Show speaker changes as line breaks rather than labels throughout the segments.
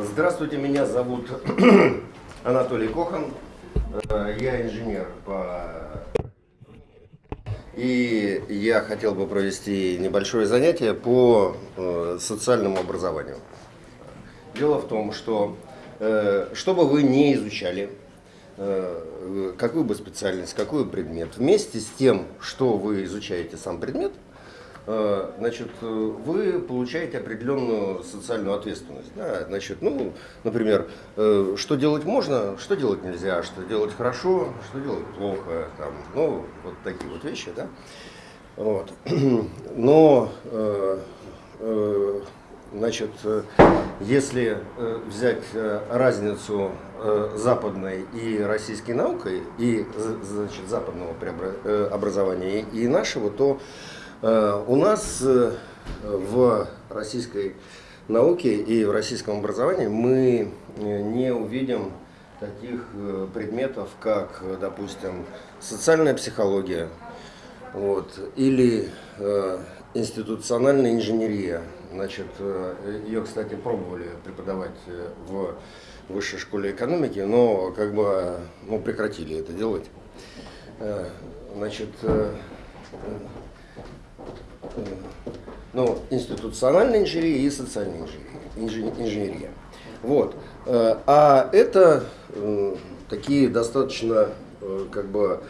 Здравствуйте, меня зовут Анатолий Кохан. Э, я инженер по... И я хотел бы провести небольшое занятие по э, социальному образованию. Дело в том, что э, что бы вы не изучали, какую бы специальность, какой предмет, вместе с тем, что вы изучаете сам предмет – значит, э, вы получаете определенную социальную ответственность. Да? Значит, ну, например, э, что делать можно, что делать нельзя, что делать хорошо, что делать плохо, там, ну, вот такие вот вещи, да. Вот. Но, значит, если взять разницу западной и российской наукой, и, значит, западного образования и нашего, то Э, у нас э, в российской науке и в российском образовании мы э, не увидим таких предметов, как, допустим, социальная психология вот, или э, институциональная инженерия. Значит, ее, кстати, пробовали преподавать в высшей школе экономики, но как бы ну, прекратили это делать. Значит, ну, институциональная инженерия и социальная инженерия. инженерия. Вот. Э, а это э, такие достаточно э, как бы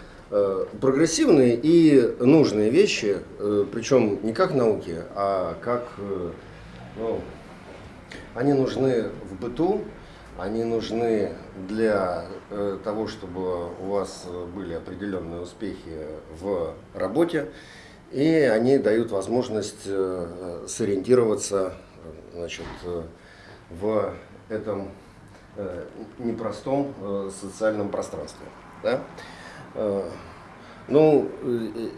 прогрессивные и нужные вещи, причем не как науки, а как ну, они нужны в быту, они нужны для того, чтобы у вас были определенные успехи в работе. И они дают возможность э, сориентироваться значит, э, в этом э, непростом социальном пространстве. Да? Ну,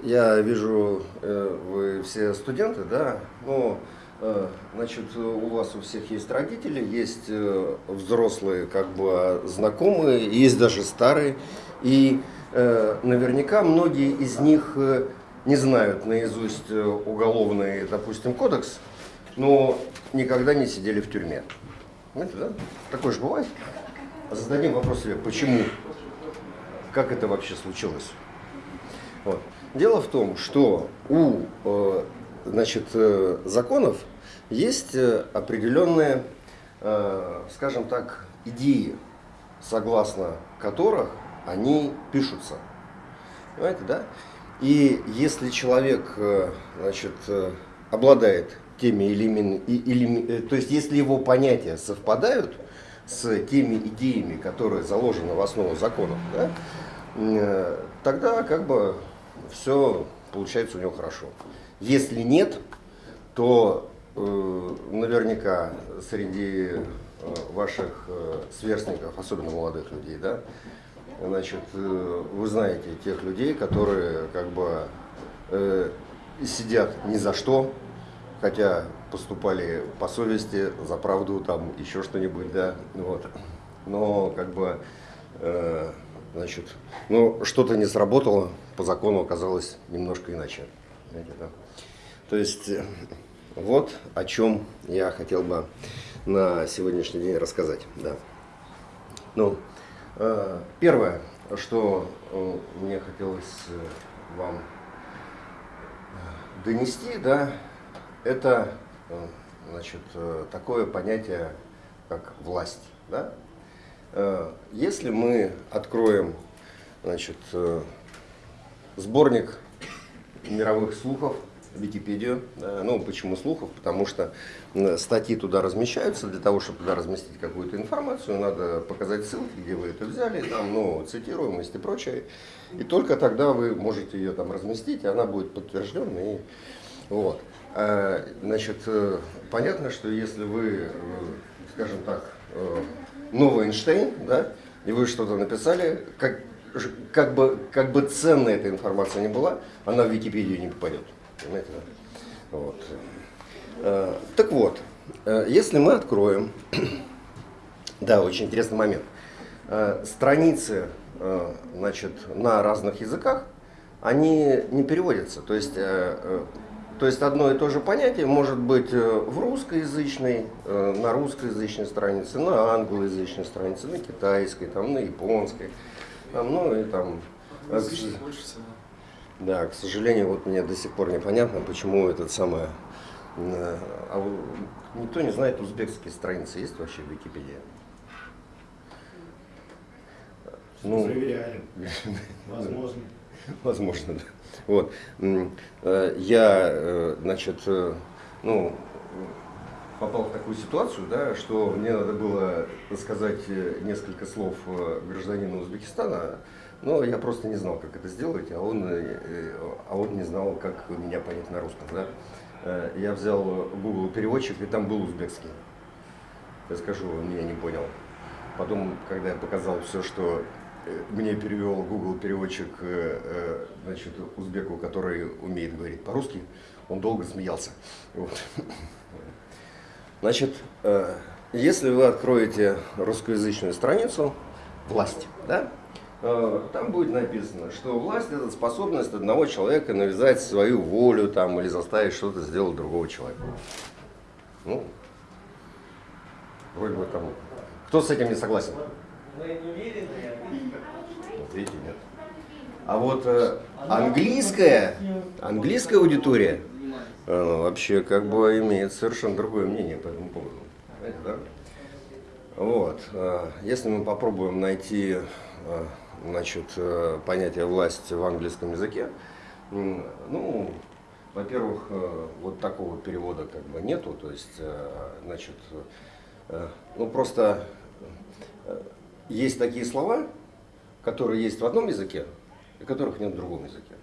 я вижу, вы все студенты, да, но, значит, у вас у всех есть родители, есть взрослые, как бы, знакомые, есть даже старые, и наверняка многие из них не знают наизусть э, уголовный, допустим, кодекс, но никогда не сидели в тюрьме. Знаете, да? Такое же бывает. Зададим вопрос себе, почему? Как это вообще случилось? Вот. Дело в том, что у э, значит, э, законов есть определенные, скажем так, идеи, согласно которых они пишутся. Понимаете, да? И если человек э, значит, э, обладает теми или, или, э, то есть если его понятия совпадают с теми идеями, которые заложены в основу законов, да, тогда как бы все получается у него хорошо. Если нет, то э, наверняка среди ваших сверстников, особенно молодых людей, да, Значит, э, вы знаете тех людей, которые как бы э, сидят ни за что, хотя поступали по совести, за правду, там еще что-нибудь, да, вот. Но как бы, э, значит, ну что-то не сработало, по закону оказалось немножко иначе. Знаете, да? То есть вот о чем я хотел бы на сегодняшний день рассказать, да. Ну, первое, что э, мне хотелось э, вам донести, да, это значит, такое понятие, как власть. Да? Если мы откроем значит, сборник мировых слухов, Википедию. Ну, почему слухов? Потому что статьи туда размещаются, для того, чтобы туда разместить какую-то информацию, надо показать ссылки, где вы это взяли, там, ну, цитируемость и прочее. И только тогда вы можете ее там разместить, и она будет подтвержденной. И, вот. А, значит, э, понятно, что если вы, э, скажем так, э, новый Эйнштейн, да, и вы что-то написали, как, как, бы, как бы ценная эта информация не была, она в Википедию не попадет. Понимаете, да? Вот. Э, так вот, э, если мы откроем, да, очень интересный момент, э, страницы значит, на разных языках, они не переводятся. То есть То есть одно и то же понятие может быть в русскоязычной, на русскоязычной странице, на англоязычной странице, на китайской, там, на японской, там, ну и там... больше всего. Да, к сожалению, вот мне до сих пор непонятно, почему этот самый... А никто не знает, узбекские страницы есть вообще в Википедии?
Ну, Проверяем. Возможно.
Возможно, да. Вот. Э, я, э, значит, э, ну, попал в такую ситуацию, да, что мне надо было сказать несколько слов гражданину Узбекистана, но я просто не знал, как это сделать, а он, а он не знал, как меня понять на русском. Да. Я взял Google переводчик, и там был узбекский. Я скажу, он меня не понял. Потом, когда я показал все, что мне перевел Google переводчик значит, узбеку, который умеет говорить по-русски, он долго смеялся. Вот. Значит, э, если вы откроете русскоязычную страницу «Власть», да, э, там будет написано, что власть – это способность одного человека навязать свою волю там, или заставить что-то сделать другого человека. Ну, вроде бы там. Кто с этим не согласен?
Не уверены.
Вот видите, нет. А вот э, английская, английская аудитория она вообще как бы имеет совершенно другое мнение по этому поводу. Понимаете, да? Вот. Э, если мы попробуем найти э, значит, э, понятие власти в английском языке, ну, во-первых, вот такого перевода как бы нету, то есть, значит, ну просто есть такие слова, которые есть в одном языке, и которых нет в другом языке.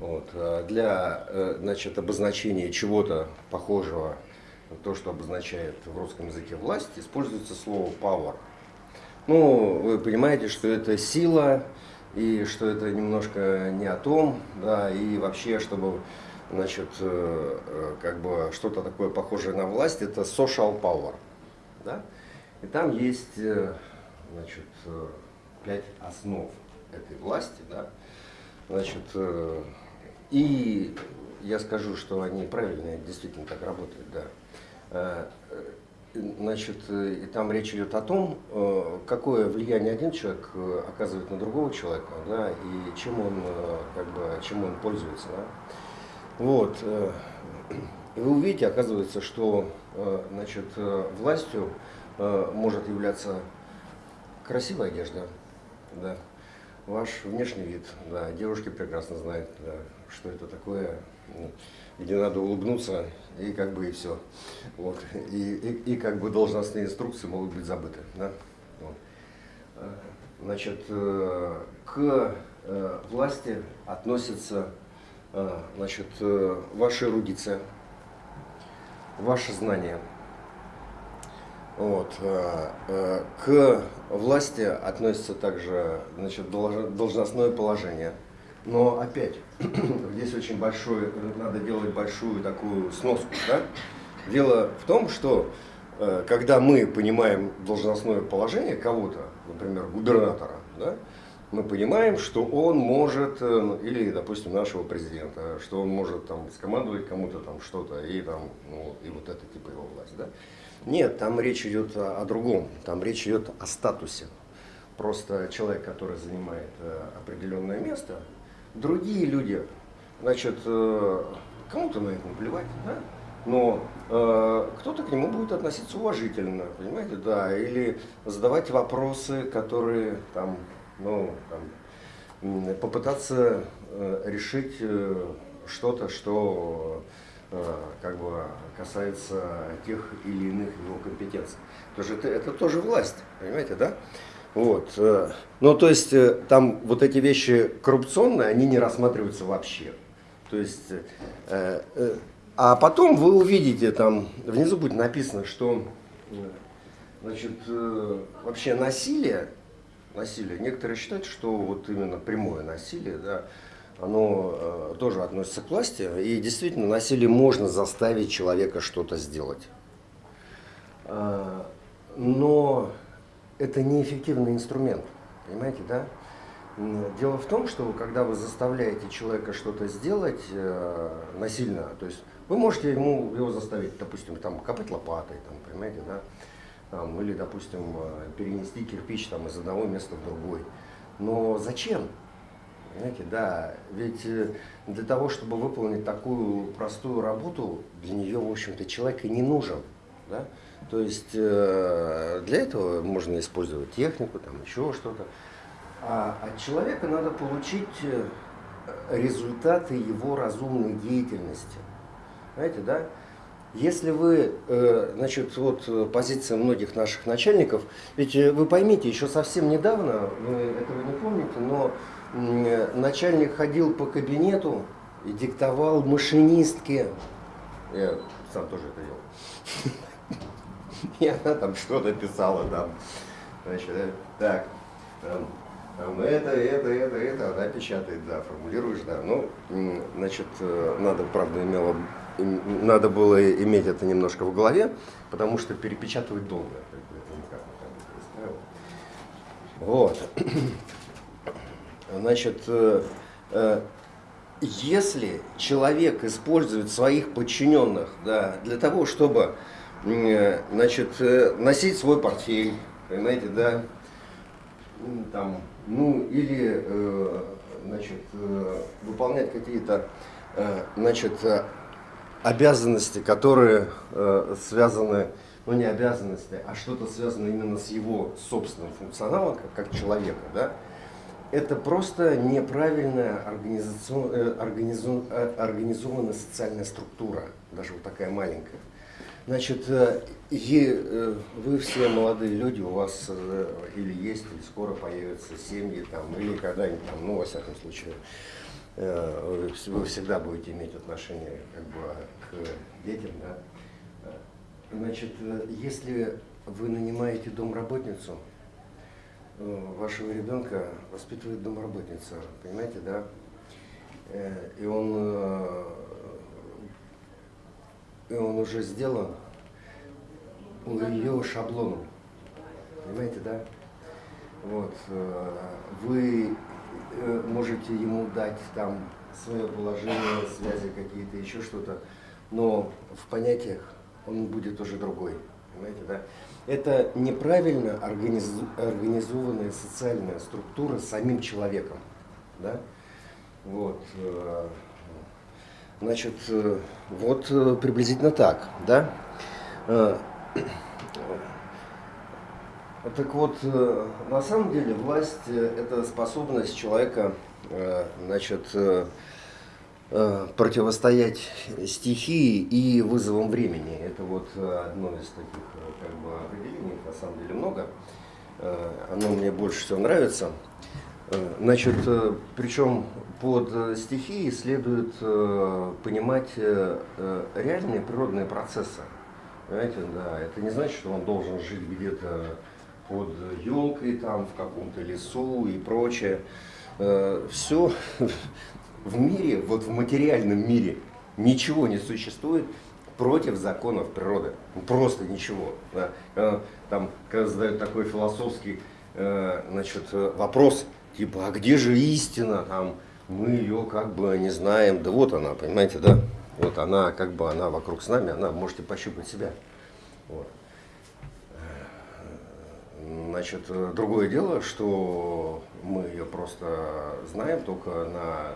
Вот. А для э, значит, обозначения чего-то похожего то, что обозначает в русском языке власть, используется слово power. Ну, вы понимаете, что это сила, и что это немножко не о том, да, и вообще, чтобы, значит, э, э, как бы что-то такое похожее на власть, это social power, да, и там есть, значит, пять основ этой власти, да, Значит, э, и я скажу, что они правильные, действительно так работают, да. Э, значит, и там речь идет о том, э, какое влияние один человек оказывает на другого человека, да, и чем он, как бы, чем он пользуется, да. Вот. И вы увидите, оказывается, что значит, властью может являться красивая одежда, да, ваш внешний вид, да, девушки прекрасно знают, да, что это такое, ну, где надо улыбнуться, и как бы и все. Вот. И, и, и как бы должностные инструкции могут быть забыты. Да? Вот. Значит, э, к э, власти относится э, значит, ваша эрудиция, ваше знание – вот. Э, э, к власти относится также значит, должностное положение. Но опять, здесь очень большой, надо делать большую такую сноску. Да? Дело в том, что э, когда мы понимаем должностное положение кого-то, например, губернатора, да, мы понимаем, что он может, или, допустим, нашего президента, что он может там скомандовать кому-то там что-то, и там, ну, и вот это типа его власть, да. Нет, там речь идет о, о другом, там речь идет о статусе. Просто человек, который занимает э, определенное место, другие люди, значит, э, кому-то на это наплевать, да? но э, кто-то к нему будет относиться уважительно, понимаете, да, или задавать вопросы, которые там, ну, там, попытаться э, решить э, что-то, что Э, как бы касается тех или иных его компетенций. Потому что это, это тоже власть, понимаете, да? Вот. Э, ну, то есть, э, там вот эти вещи коррупционные, они не рассматриваются вообще. То есть, а потом вы увидите, там внизу будет написано, что значит, вообще насилие, насилие, некоторые считают, что вот именно прямое насилие, да, оно э, тоже относится к власти. И действительно, насилие можно заставить человека что-то сделать. Э, но это неэффективный инструмент, понимаете, да? Дело в том, что когда вы заставляете человека что-то сделать э, насильно, то есть вы можете ему его заставить, допустим, там копать лопатой, там, понимаете, да, там, или, допустим, э, перенести кирпич там, из одного места в другой. Но зачем? Понимаете, да, ведь э, для того, чтобы выполнить такую простую работу, для нее, в общем-то, человек и не нужен. Да? То есть э, для этого можно использовать технику, там еще что-то. А от человека надо получить э, результаты его разумной деятельности. Знаете, да? Если вы, э, значит, вот позиция многих наших начальников, ведь вы поймите, еще совсем недавно, вы этого не помните, но начальник ходил по кабинету и диктовал машинистке, я сам тоже это делал, и она там что-то писала там, значит, так, там, это, это, это, это, она печатает, да, формулируешь, да. Ну, значит, э, надо, правда, имело, надо было иметь это немножко в голове, потому что перепечатывать долго. Вот. Значит, э, э, если человек использует своих подчиненных да, для того, чтобы значит, носить свой портфель, понимаете, да, там, ну или э, значит, э, выполнять какие-то э, значит, обязанности, которые связаны, ну не обязанности, а что-то связано именно с его собственным функционалом, как, как человека, да, это просто неправильная организованная социальная структура, даже вот такая маленькая. Значит, э, э, вы все молодые люди, у вас э, или есть, или скоро появятся семьи, там, или когда-нибудь, там, ну, во всяком случае, вы всегда будете иметь отношение как бы, к детям, да. Значит, если вы нанимаете домработницу, вашего ребенка воспитывает домработница, понимаете, да? И он и он уже сделан ее шаблону. Понимаете, да? Вот. Э, вы э, можете ему дать там свое положение, связи какие-то, еще что-то, но в понятиях он будет уже другой. Понимаете, да? Это неправильно организу организованная социальная структура самим человеком. Да? Вот. Значит, э, вот э, приблизительно так, да? Э, так вот, на самом деле власть – это способность человека, значит, противостоять стихии и вызовам времени. Это вот одно из таких как бы, определений, на самом деле много. Оно мне больше всего нравится. Значит, причем под э, стихией следует э, понимать э, реальные природные процессы. Понимаете, да, это не значит, что он должен жить где-то под елкой, там, в каком-то лесу и прочее. Все в мире, вот в материальном мире, ничего не существует против законов природы. Просто ничего. Да. Там, когда задают такой философский значит, вопрос, типа, а где же истина, там, мы ее как бы не знаем. Да вот она, понимаете, да? Вот она, как бы она вокруг с нами, она, можете пощупать себя. Вот. Значит, другое дело, что мы ее просто знаем только на,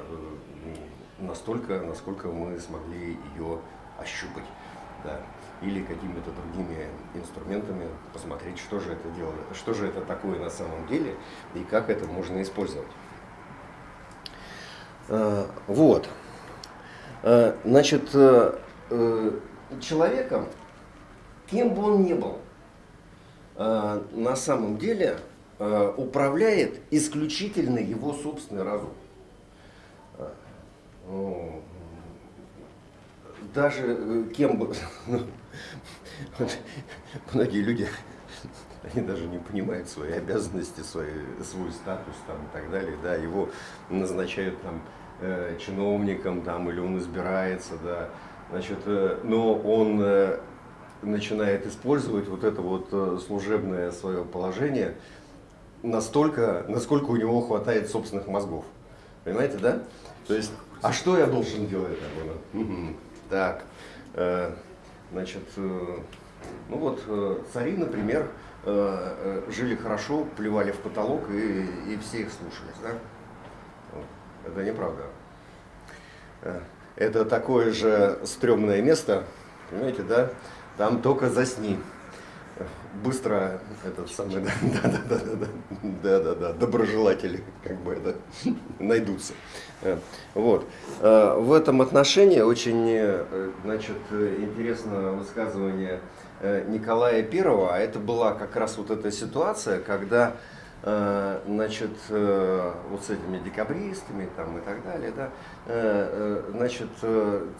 настолько, насколько мы смогли ее ощупать. Да. Или какими-то другими инструментами посмотреть, что же это делает, что же это такое на самом деле и как это можно использовать. Э, вот. Э, значит, э, человеком, кем бы он ни был, на самом деле управляет исключительно его собственный разум. Ну, даже кем бы... Многие люди они даже не понимают свои обязанности, свои, свой статус там, и так далее, да, его назначают там э, чиновником там, или он избирается, да, значит, э, но он э, начинает использовать вот это вот служебное свое положение настолько, насколько у него хватает собственных мозгов. Понимаете, да? То есть, а что я должен делать? Так, э, значит, э, ну вот э, цари, например, жили хорошо, плевали в потолок и, и все их слушались, да? Это неправда. Это такое же стрёмное место, понимаете, да? Там только засни быстро этот самый, да, да, да, да, да, да, да, доброжелатели как бы это найдутся. Э, вот. Э, в этом отношении очень, э, значит, интересно высказывание Николая Первого, а это была как раз вот эта ситуация, когда значит, вот с этими декабристами там и так далее, да, значит,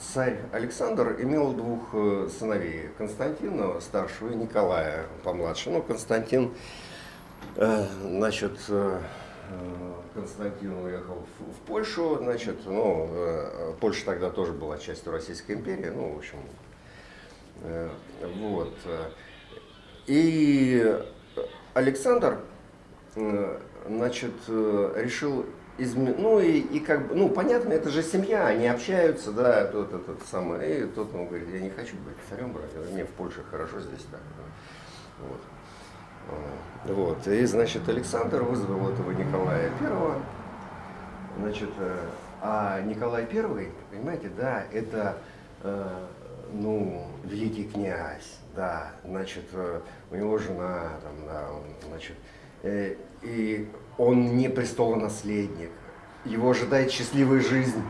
царь Александр имел двух сыновей, Константина старшего и Николая помладше. Ну, Константин, значит, Константин уехал в Польшу, значит, ну, Польша тогда тоже была частью Российской империи, ну, в общем, вот. И Александр Э, значит, э, решил изменить, ну и, и как бы, ну понятно, это же семья, они общаются, да, тот этот самый, и тот он говорит, я не хочу быть царем, брать, мне в Польше хорошо здесь так. Вот. Э, вот. И, значит, Александр вызвал этого Николая Первого. Значит, а Николай Первый, понимаете, да, это, ну, великий князь, да, значит, у него жена, там, да, значит, Э, и он не престолонаследник. Его ожидает счастливая жизнь.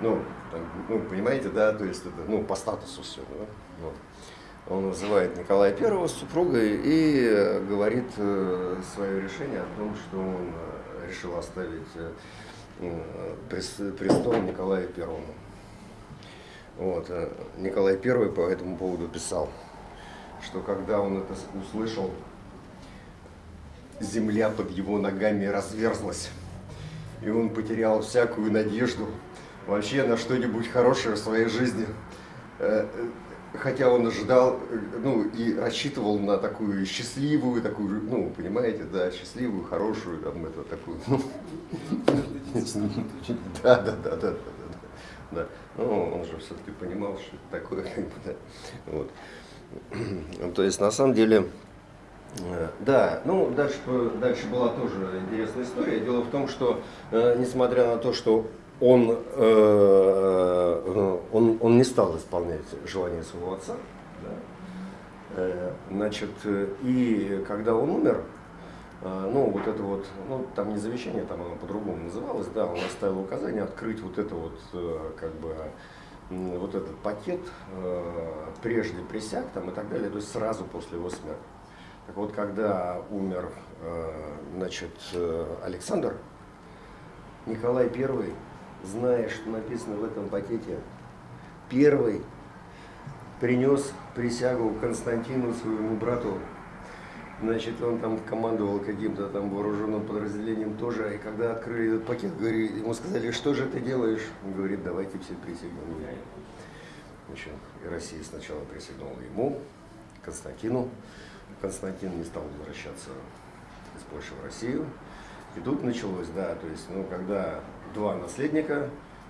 Ну, там, ну, понимаете, да, то есть это, ну, по статусу все. Да? Вот. Он называет Николая Первого супругой и говорит э, свое решение о том, что он э, решил оставить престол Николаю Первому. Вот. Николай Первый по этому поводу писал, что когда он это услышал, земля под его ногами разверзлась, и он потерял всякую надежду вообще на что-нибудь хорошее в своей жизни. Хотя он ожидал, ну, и рассчитывал на такую счастливую, такую, ну, понимаете, да, счастливую, хорошую, там, это, такую, ну, да, да, да, да, да, да, ну, он же все-таки понимал, что это такое, как бы, да, вот. То есть, на самом деле, Э, да, ну дальше, дальше была тоже интересная история. Дело в том, что э, несмотря на то, что он, э, э он, он не стал исполнять желание своего отца, да, э, значит, и когда он умер, э, ну вот это вот, ну там не завещание, там оно по-другому называлось, да, он оставил указание открыть вот это вот, как бы, вот этот пакет прежде присяг там и так далее, то есть сразу после его смерти. Так вот, когда умер э, значит, э, Александр, Николай I, зная, что написано в этом пакете, первый принес присягу Константину, своему брату. Значит, он там командовал каким-то там вооруженным подразделением тоже. И когда открыли этот пакет, говорит, ему сказали, что же ты делаешь? Он говорит, давайте все присягнем меня. Значит, и Россия сначала присягнула ему, Константину. Константин не стал возвращаться из Польши в Россию. И тут началось, да, то есть, ну, когда два наследника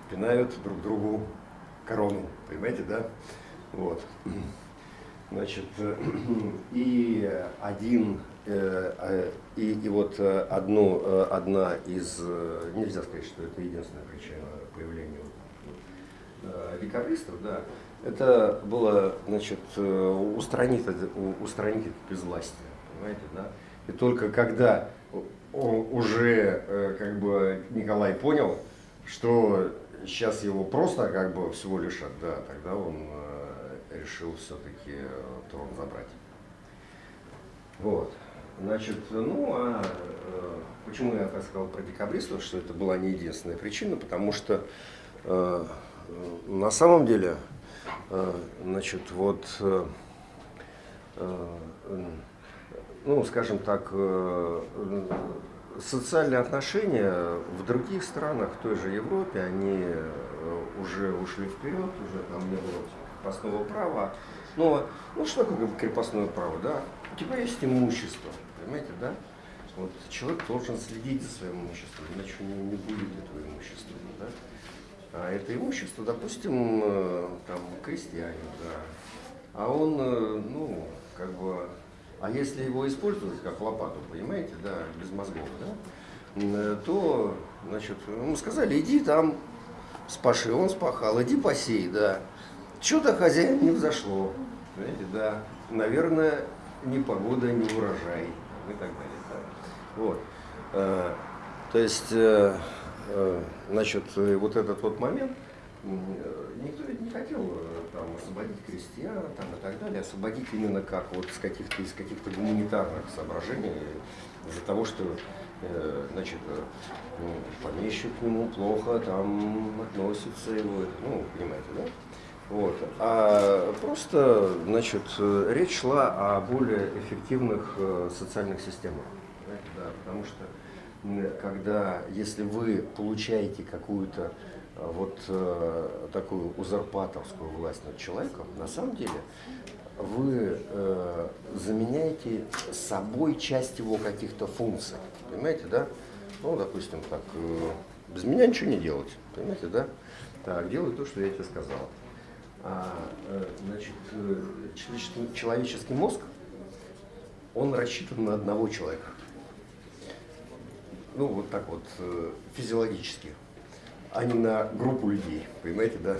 пинают друг другу корону, понимаете, да? Вот. Значит, и один, э, э, и, и вот одну, э, одна из, нельзя сказать, что это единственная причина появления декабристов, да, это было, значит, устранить, устранить это безвластие, понимаете, да? И только когда уже, э, как бы, Николай понял, что сейчас его просто, как бы, всего лишат, да, тогда он э, решил все-таки трон забрать. Вот. Значит, ну, а почему я так сказал про декабристов, что это была не единственная причина, потому что э, на самом деле Э, значит, вот, э, э, ну, скажем так, социальные отношения в других странах, в той же Европе, они уже ушли вперед, уже там не было крепостного права. Но, ну, что такое крепостное право, да? У тебя есть имущество, понимаете, да? Вот человек должен следить за своим имуществом, иначе у него не будет этого имущества. Да? А это имущество, допустим, э, там крестьянин, да, а он, э, ну, как бы, а если его использовать как лопату, понимаете, да, без мозгов, да, то, значит, ему сказали, иди там спаши, он спахал, иди посей, да. Что-то хозяин не взошло, понимаете, да, наверное, ни погода, ни урожай и так далее. Вот. Э, то есть, э, э, значит, вот этот вот момент, никто ведь не хотел там, освободить крестьян там, и так далее, освободить именно как вот с каких-то из каких-то гуманитарных соображений, из-за того, что значит, ну, помещик к нему плохо там относится его, ну, понимаете, да? Вот. А просто, значит, речь шла о более эффективных социальных системах да, потому что когда, если вы получаете какую-то э, вот э, такую узурпаторскую власть над человеком, на самом деле вы э, заменяете собой часть его каких-то функций, понимаете, да? Ну, допустим, так, э, без меня ничего не делать, понимаете, да? Так, делай то, что я тебе сказал. А, э, значит, э, человеческий, человеческий мозг, он рассчитан на одного человека ну, вот так вот, э, физиологически, а не на группу людей, понимаете, да?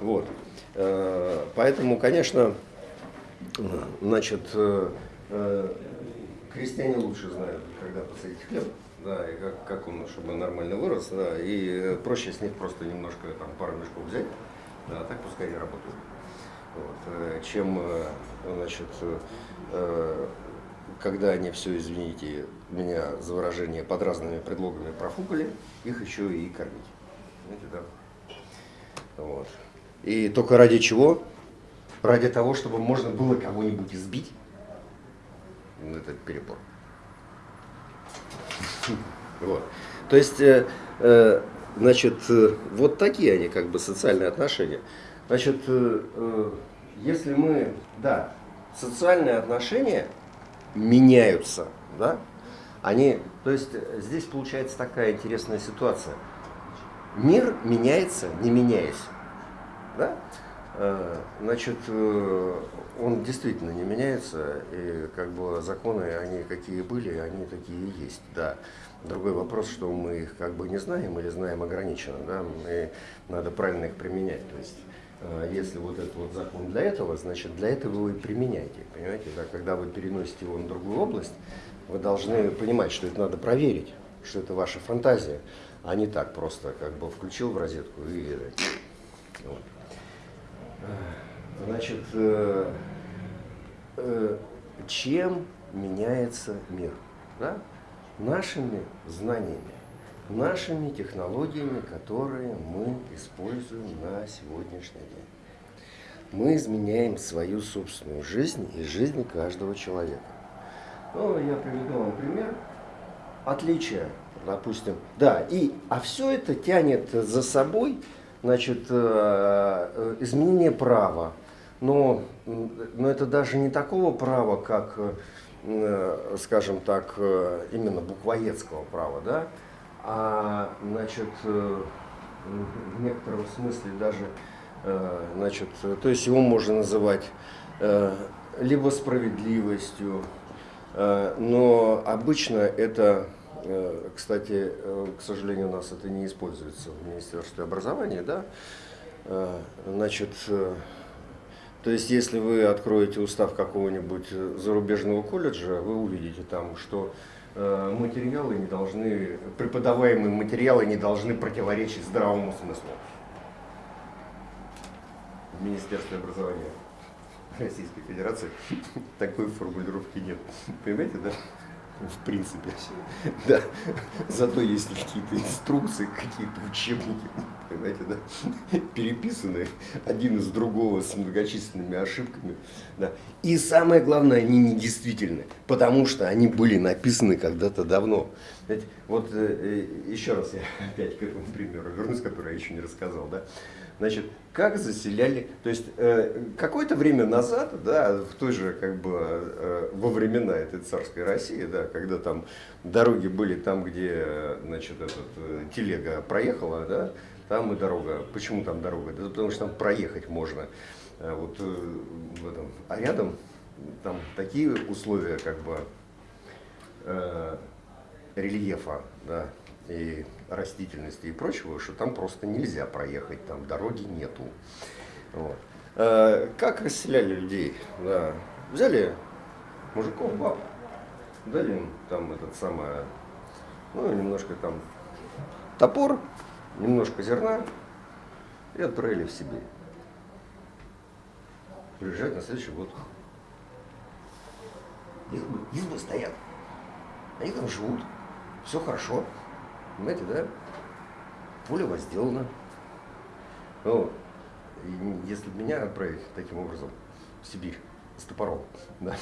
Вот. Э, поэтому, конечно, значит, э, крестьяне лучше знают, когда посадить хлеб, да, и как, как он, чтобы нормально вырос, да, и проще с них просто немножко там пару мешков взять, да, а так пускай они работают. Вот, чем, значит, когда они все, извините меня за выражение, под разными предлогами профукали, их еще и кормить. Знаете, да? Вот. И только ради чего? Ради того, чтобы можно было кого-нибудь избить. Это перебор. Вот. То есть, э, э, значит, э, вот такие они как бы социальные отношения. Значит, если мы, да, социальные отношения меняются, да, они, то есть здесь получается такая интересная ситуация. Мир меняется, не меняясь. Да? Э, значит, э, он действительно не меняется, и как бы законы, они какие были, они такие и есть, да. Другой вопрос, что мы их как бы не знаем или знаем ограниченно, да, и надо правильно их применять. То есть если вот этот вот закон для этого, значит для этого вы применяете. Понимаете, да, когда вы переносите его на другую область, вы должны понимать, что это надо проверить, что это ваша фантазия, а не так просто как бы включил в розетку и... Вот. Значит, э, э, чем меняется мир? Да? Нашими знаниями нашими технологиями, которые мы используем на сегодняшний день. Мы изменяем свою собственную жизнь и жизнь каждого человека. Ну, я приведу вам пример. Отличие, допустим. Да, и, а все это тянет за собой значит, э, э, изменение права. Но, но это даже не такого права, как, э, скажем так, именно буквоедского права, да, а значит, э, в некотором смысле даже, э, значит, то есть его можно называть э, либо справедливостью, но обычно это, кстати, к сожалению, у нас это не используется в Министерстве образования, да, значит, то есть, если вы откроете устав какого-нибудь зарубежного колледжа, вы увидите там, что материалы не должны, преподаваемые материалы не должны противоречить здравому смыслу. В Министерстве образования Российской Федерации такой формулировки нет. Понимаете, да? В принципе. Да. Зато есть какие-то инструкции, какие-то учебники, понимаете, да, переписанные один из другого с многочисленными ошибками. Да. И самое главное, они недействительны, потому что они были написаны когда-то давно. Знаете, вот э, э еще раз я опять к этому примеру вернусь, который я еще не рассказал. Да? Значит, как заселяли, то есть э, какое-то время назад, да, в той же, как бы, э, во времена этой царской России, да, когда там дороги были там, где, значит, этот, э, телега проехала, да, там и дорога. Почему там дорога? Да потому что там проехать можно. А вот э, в этом. А рядом там такие условия, как бы, э, рельефа, да, и растительности и прочего, что там просто нельзя проехать, там дороги нету. Вот. Э, как расселяли людей? Да. Взяли мужиков, баб, дали им там этот самый, ну, немножко там топор, немножко зерна и отправили в Сибирь. Приезжать на следующий год. Избы, избы стоят. Они там живут. Все хорошо. Понимаете, да? Поле возделано. Ну, если меня отправить таким образом в Сибирь с топором, да,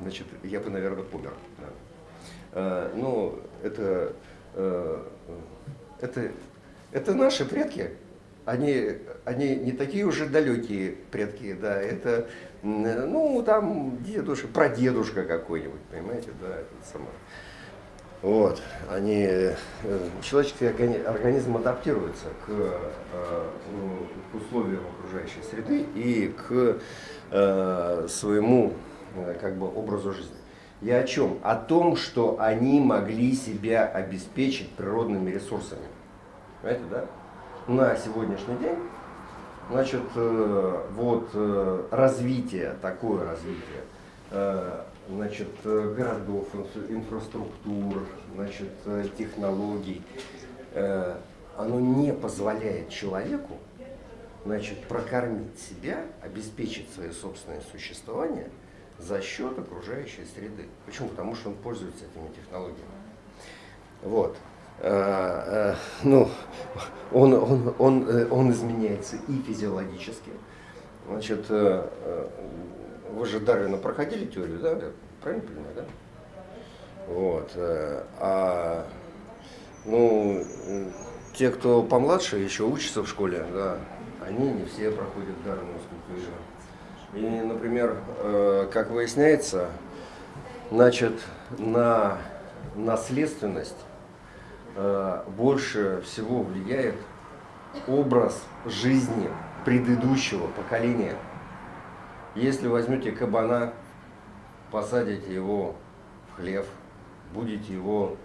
значит, я бы, наверное, помер. Да. А, это, а, это, это наши предки. Они, они не такие уже далекие предки, да, это, ну, там дедушка, прадедушка какой-нибудь, понимаете, да, это самое. Вот, они, э, человеческий организм адаптируется к, э, к условиям окружающей среды и к э, своему как бы, образу жизни. Я о чем? О том, что они могли себя обеспечить природными ресурсами. Понимаете, да? На сегодняшний день, значит, вот развитие, такое развитие, значит, э, городов, инфраструктур, значит, э, технологий, э, оно не позволяет человеку значит, прокормить себя, обеспечить свое собственное существование за счет окружающей среды. Почему? Потому что он пользуется этими технологиями. Вот. Ну, он, он, он, он изменяется и физиологически. Значит, вы же Дарвина проходили теорию, да? Правильно понимаю, да? Вот. Э, а, ну, те, кто помладше, еще учатся в школе, да, они не все проходят Дарвиновскую теорию. И, например, э, как выясняется, значит, на наследственность э, больше всего влияет образ жизни предыдущего поколения – если возьмете кабана, посадите его в хлев, будете его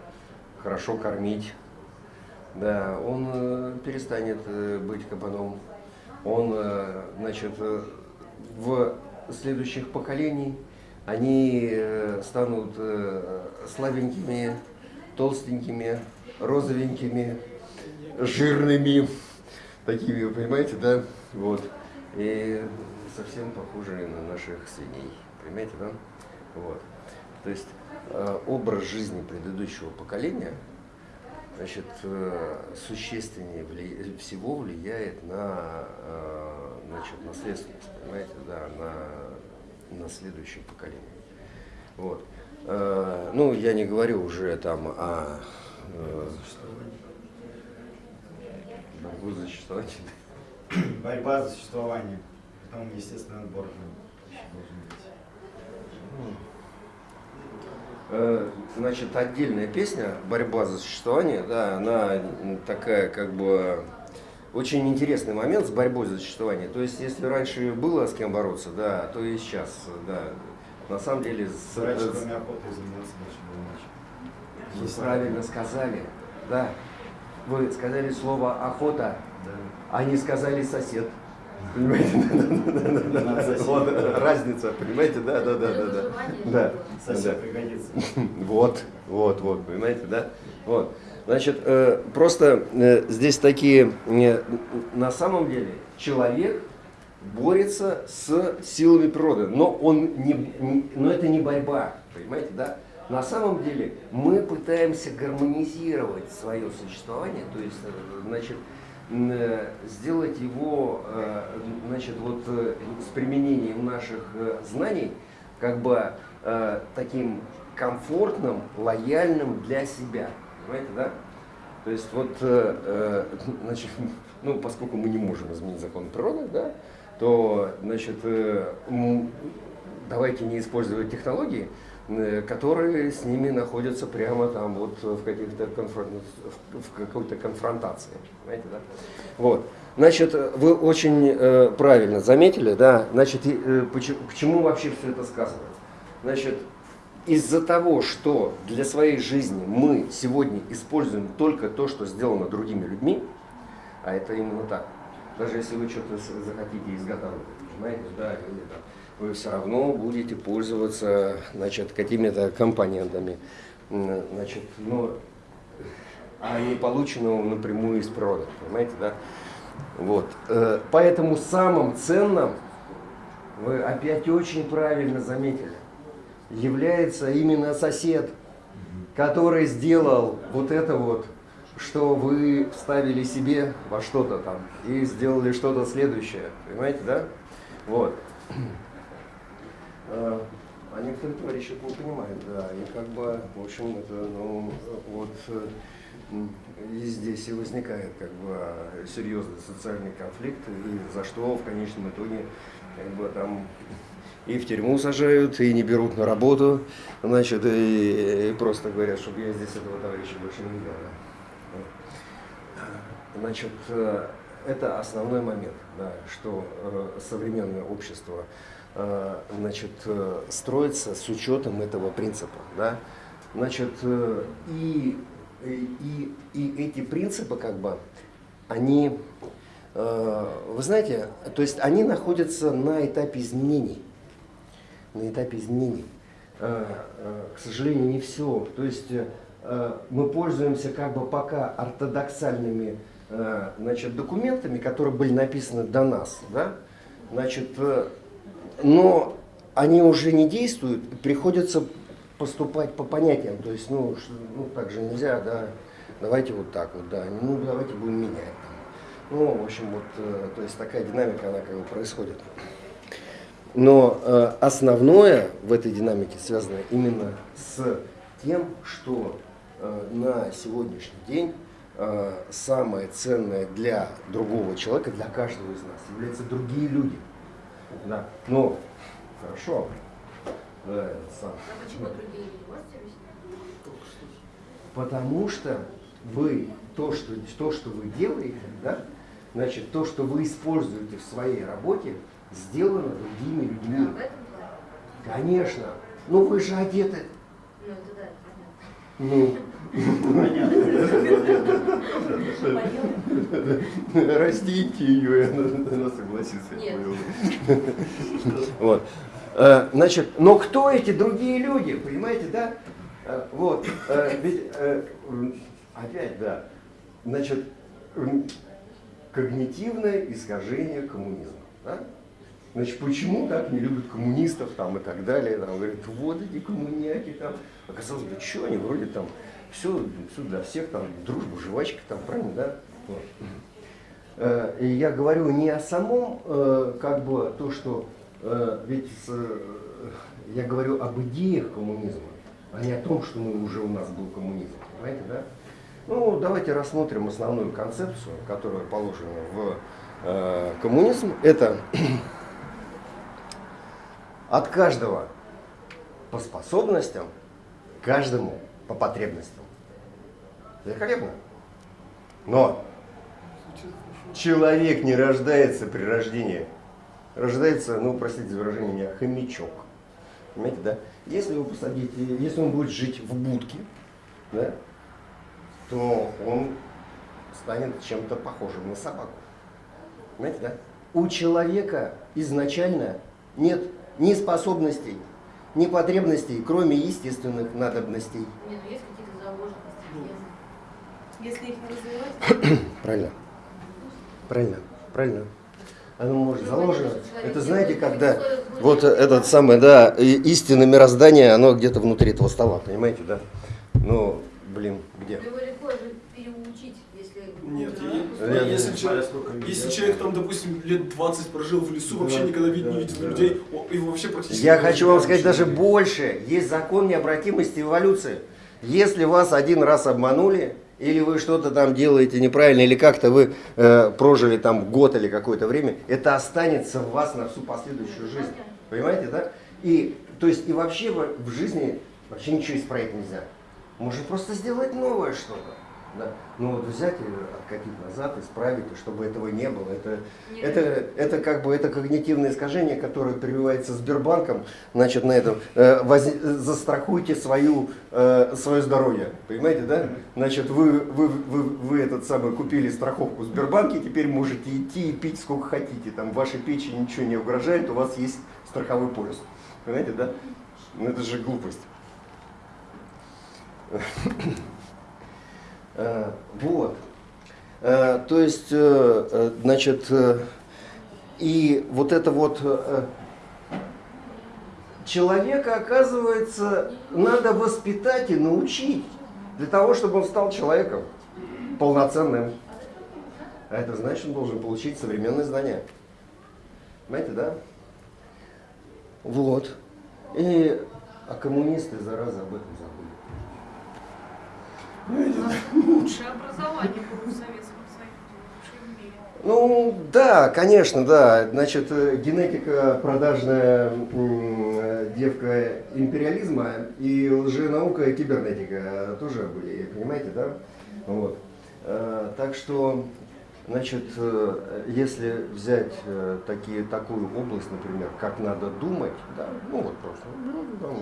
хорошо кормить, да, он э, перестанет э, быть кабаном. Он, э, значит, в следующих поколений они станут слабенькими, толстенькими, розовенькими, жирными, такими, понимаете, да, вот. И совсем похожие на наших свиней. Понимаете, да? Вот. То есть э, образ жизни предыдущего поколения значит, э, существеннее вли... всего влияет на э, значит, наследственность, понимаете, да, на, на следующее поколение. Вот. Э, ну, я не говорю уже там о э,
борьбу за. Борьба за существование. Там, естественно, отбор должен быть.
Э, значит, отдельная песня «Борьба за существование», да, она такая как бы очень интересный момент с борьбой за существование. То есть, если раньше было с кем бороться, да, то и сейчас, да. На самом деле... С,
раньше, кроме охоты, заниматься больше
было Вы правильно сказали, да. Вы сказали слово «охота», да. а не сказали «сосед». Понимаете? Вот разница, понимаете, да, да, да, да, да. Да.
Совсем пригодится.
Вот, вот, вот, понимаете, да? Вот. Значит, э, просто э, здесь такие, э, на самом деле, человек борется с силами природы, но он не, но это не борьба, понимаете, да? На самом деле мы пытаемся гармонизировать свое существование, то есть, значит, сделать его э, значит, вот, э, с применением наших знаний как бы таким комфортным, лояльным для себя. Понимаете, да? То есть вот, значит, ну, поскольку мы не можем изменить закон природы, да, то, значит, э, давайте не использовать технологии, э, которые с ними находятся прямо там вот в, каких-то конфрон... в какой-то конфронтации. Понимаете, да? Вот. Значит, вы очень э, правильно заметили, да, значит, э, почему, к чему вообще все это сказано? Значит, из-за того, что для своей жизни мы сегодня используем только то, что сделано другими людьми, а это именно так, даже если вы что-то захотите изготовить, понимаете, да, или там, вы все равно будете пользоваться значит, какими-то компонентами, значит, ну, а не полученного напрямую из природы, понимаете, да? Вот. Э, поэтому самым ценным, вы опять очень правильно заметили, является именно сосед, который сделал вот это вот, что вы вставили себе во что-то там и сделали что-то следующее. Понимаете, да? Вот. А, а некоторые товарищи не понимают, да. И как бы, в общем, это, ну, вот и здесь и возникает как бы серьезный социальный конфликт, и за что в конечном итоге как бы там и в тюрьму сажают, и не берут на работу, значит, и, и просто говорят, чтобы я здесь этого товарища больше не. Да. Значит, э, это основной момент, да, что э, современное общество э, значит, строится с учетом этого принципа. Да. Значит, и, и, и эти принципы, как бы, они, вы знаете, то есть они находятся на этапе изменений на этапе изменений. Э, э, к сожалению, не все. То есть э, мы пользуемся как бы пока ортодоксальными значит, документами, которые были написаны до нас. Да? Значит, но они уже не действуют, приходится поступать по понятиям. То есть, ну, ну так же нельзя, да, давайте вот так вот, да, ну давайте будем менять. Ну, в общем, вот, то есть такая динамика, она как бы происходит. Но э, основное в этой динамике связано именно с тем, что э, на сегодняшний день э, самое ценное для другого человека, для каждого из нас, являются другие люди. Да. Но хорошо. Да, сам. А почему другие? Потому что вы то, что, то, что вы делаете, да, значит, то, что вы используете в своей работе, сделано другими людьми. А, Конечно. Ну вы же одеты. Ну, Растите ее, она согласится. Вот. Э, значит, но кто эти другие люди, понимаете, да? Э, вот, э, ведь, опять, да, значит, когнитивное искажение коммунизма. Да? Значит, почему так не любят коммунистов там и так далее? Там говорят, вот эти коммуняки там. Оказалось бы, что они вроде там все, все для всех там дружба, жвачка там, правильно, да? Вот. Э, я говорю не о самом, э, как бы, то, что, э, ведь я говорю об идеях коммунизма, а не о том, что мы уже у нас был коммунизм, понимаете, да? Ну, давайте рассмотрим основную концепцию, которая положена в коммунизм. Это от каждого по способностям, каждому по потребностям. Великолепно. Но человек не рождается при рождении. Рождается, ну, простите за выражение, меня, хомячок. Понимаете, да? Если вы посадите, если он будет жить в будке, да, то он станет чем-то похожим на собаку. Понимаете, да? У человека изначально нет ни способностей, ни потребностей, кроме естественных надобностей. Нет, ну есть какие-то заложенности. Если их не развивать... Правильно. Правильно. Правильно. Оно может ну, заложено. Это знаете, когда вот этот самый, да, истинное мироздание, оно где-то внутри этого стола, понимаете, да? Ну, блин, где?
Нет, я, если, человек, если человек там, допустим, лет 20 прожил в лесу, вообще да, никогда вид, да, не видел да. людей, его вообще практически...
Я хочу вам сказать даже больше. Есть закон необратимости эволюции. Если вас один раз обманули, или вы что-то там делаете неправильно, или как-то вы э, прожили там год или какое-то время, это останется в вас на всю последующую жизнь. Понимаете, да? И, то есть, и вообще в, в жизни вообще ничего исправить нельзя. Можно просто сделать новое что-то. Да. Ну вот взять и откатить назад, исправить, чтобы этого не было. Это, это, это как бы это когнитивное искажение, которое прививается Сбербанком. Значит, на этом э, воз, застрахуйте свою, э, свое здоровье. Понимаете, да? Значит, вы, вы, вы, вы этот самый купили страховку в Сбербанке, теперь можете идти и пить сколько хотите. Там вашей печени ничего не угрожает, у вас есть страховой полис. Понимаете, да? Ну это же глупость. Э, вот. Э, то есть, э, значит, и вот это вот человека, оказывается, надо воспитать и научить для того, чтобы он стал человеком полноценным. А это значит, он должен получить современные знания. Понимаете, да? Вот. И, а коммунисты, зараза, об этом.
Лучшее образование было в Советском Союзе.
Ну, да, конечно, да. Значит, э, генетика продажная э, девка империализма и лженаука и кибернетика тоже были, понимаете, да? Вот. Э, так что, значит, если взять такие, такую область, например, как надо думать, да, ну вот просто, ну,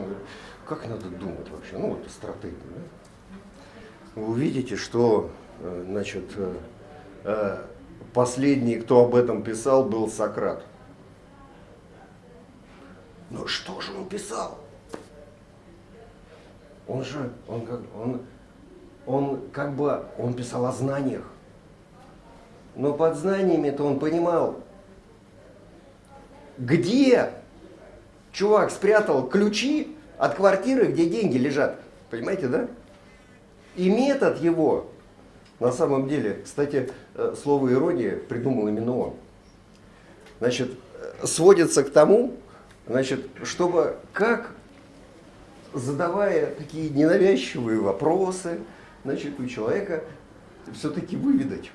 как надо думать вообще, ну вот стратегия, да? Вы увидите, что э, значит, э, э, последний, кто об этом писал, был Сократ. Но что же он писал? Он же, он как, он, он как бы, он писал о знаниях. Но под знаниями-то он понимал, где чувак спрятал ключи от квартиры, где деньги лежат. Понимаете, да? И метод его, на самом деле, кстати, э, слово ирония придумал именно он. Значит, э, сводится к тому, значит, чтобы как, задавая такие ненавязчивые вопросы, значит, у человека все-таки выведать,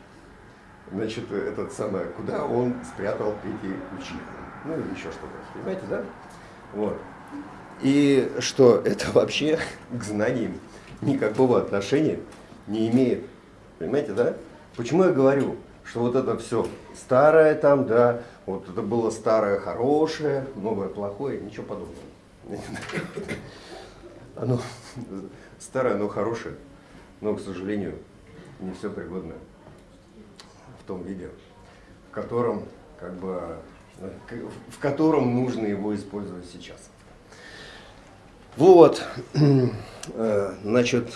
значит, этот самый, куда он спрятал эти ключи. Ну или еще что-то. Понимаете, да? Вот. И что это вообще к знаниям никакого отношения не имеет. Понимаете, да? Почему я говорю, что вот это все старое там, да, вот это было старое хорошее, новое плохое, ничего подобного. Оно старое, но хорошее, но, к сожалению, не все пригодно в том виде, в котором, как бы, в котором нужно его использовать сейчас. Вот. Э, значит,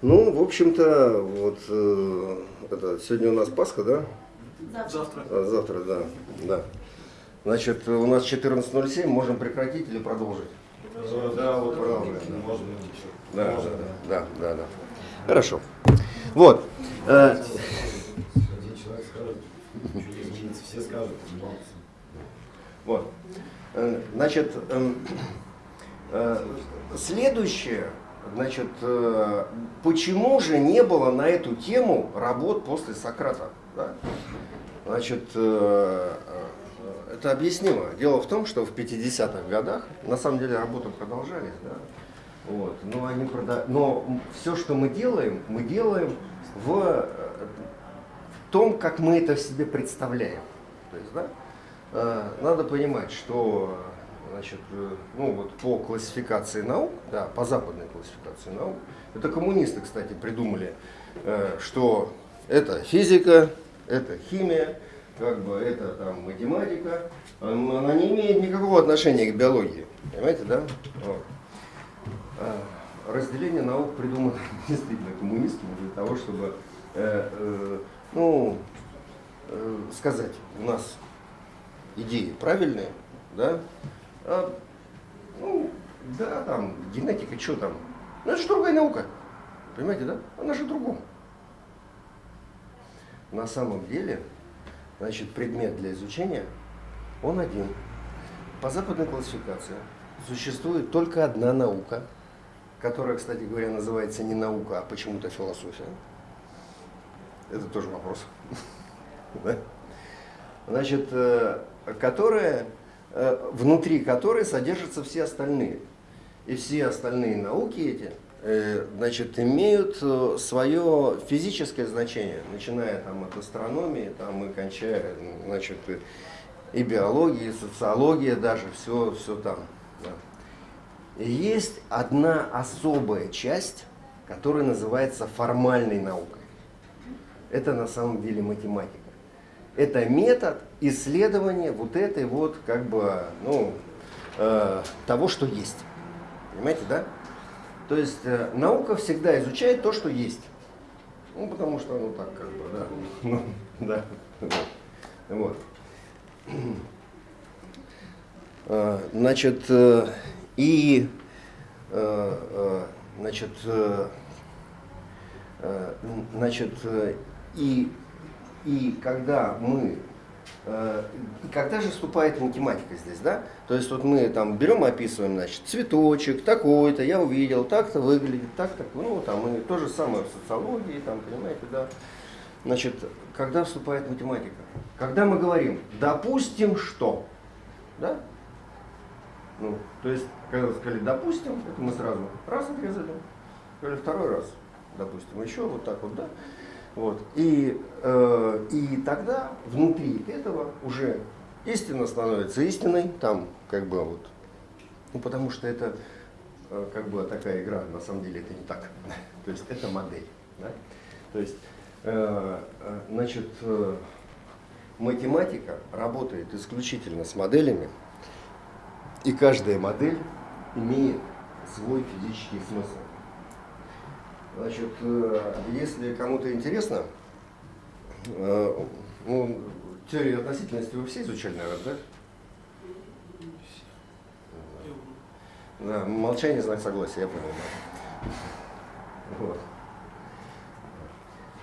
ну, в общем-то, вот э, это, сегодня у нас Пасха, да?
Завтра.
А, завтра, да, да. Значит, у нас 14.07, можем прекратить или продолжить?
Да, вот продолжим. Можно еще.
Да, Можно, да, да, да, да. Хорошо. Вот. Э,
Один человек скажет, все скажут.
Вот. Значит, эм, Следующее, значит, э, почему же не было на эту тему работ после Сократа? Да? Значит, э, э, это объяснимо. Дело в том, что в 50-х годах, на самом деле работы продолжались, да? вот, но, они прода... но все, что мы делаем, мы делаем в, в том, как мы это в себе представляем. То есть, да, надо понимать, что значит, э, ну вот по классификации наук, да, по западной классификации наук, это коммунисты, кстати, придумали, э, что это физика, это химия, как бы это там математика, она не имеет никакого отношения к биологии, понимаете, да? А разделение наук придумано действительно коммунистами для того, чтобы, э, ну, сказать, у нас идеи правильные, да, а, ну, да, там, генетика, что там. Ну, это же другая наука. Понимаете, да? Она же другом. На самом деле, значит, предмет для изучения, он один. По западной классификации существует только одна наука. которая, кстати говоря, называется не наука, а почему-то философия. Это тоже вопрос. Значит, э, которая, внутри которой содержатся все остальные. И все остальные науки эти, э, значит, имеют свое физическое значение, начиная там от астрономии, там и кончая, значит, и биологии, и социология даже, все, все там. Да. Есть одна особая часть, которая называется формальной наукой. Это на самом деле математика это метод исследования вот этой вот, как бы, ну, э, того, что есть. Понимаете, да? То есть э, наука всегда изучает то, что есть. Ну, потому что, ну, так, как бы, да. Ну, да. Вот. Э, значит, э, и, э, значит, значит, и и когда мы э, и когда же вступает математика здесь, да? То есть вот мы там берем и описываем, значит, цветочек такой-то, я увидел, так-то выглядит, так-то, ну там и то же самое в социологии, там, понимаете, да? Значит, когда вступает математика? Когда мы говорим, допустим, что, да? Ну, то есть, когда сказали, допустим, это мы сразу раз отрезали, сказали второй раз, допустим, еще вот так вот, да? Вот. И, э, и тогда внутри этого уже истина становится истиной, там как бы вот, ну потому что это э, как бы такая игра, на самом деле это не так. То есть это модель. Да? То есть, э, э, значит, э, математика работает исключительно с моделями, и каждая модель имеет свой физический смысл. Значит, э, если кому-то интересно, э, ну, теорию относительности вы все изучали, наверное, да? Да, молчание знак согласия, я понял. Вот.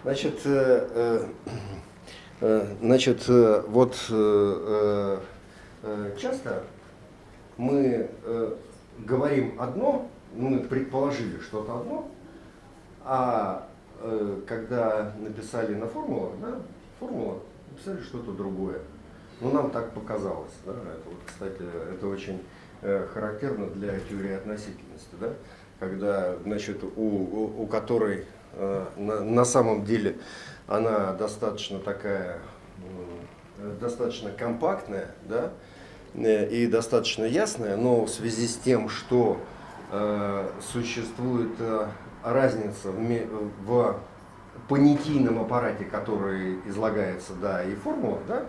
Значит, э, э, значит, э, вот э, э, часто мы э, говорим одно, мы предположили что-то одно, а э, когда написали на формулу, да, формула, написали что-то другое. Ну, нам так показалось. Да? Это, вот, кстати, это очень э, характерно для теории относительности. Да? Когда, значит, у, у, у которой э, на, на самом деле она достаточно такая, э, достаточно компактная, да, э, и достаточно ясная, но в связи с тем, что э, существует э, разница в, в понятийном аппарате, который излагается, да, и формула, да,